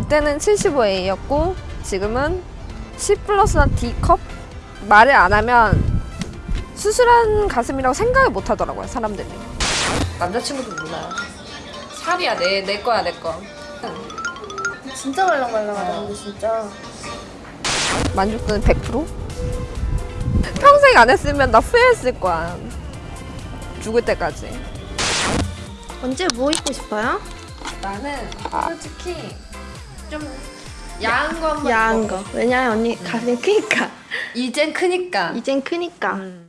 그때는 75A였고 지금은 C 플러스나 D컵? 말을 안 하면 수술한 가슴이라고 생각을 못 하더라고요 사람들이. 남자친구도 몰라요. 살이야 내, 내 거야 내거. 진짜 말랑말랑하다 근데 진짜. 만족도는 100%? 평생 안 했으면 나 후회했을 거야. 죽을 때까지. 언제 뭐 입고 싶어요? 나는 솔직히 좀 야한 거 한번 야한 거. 왜냐면 언니 가슴이 크니까. 이젠 크니까. 이젠 크니까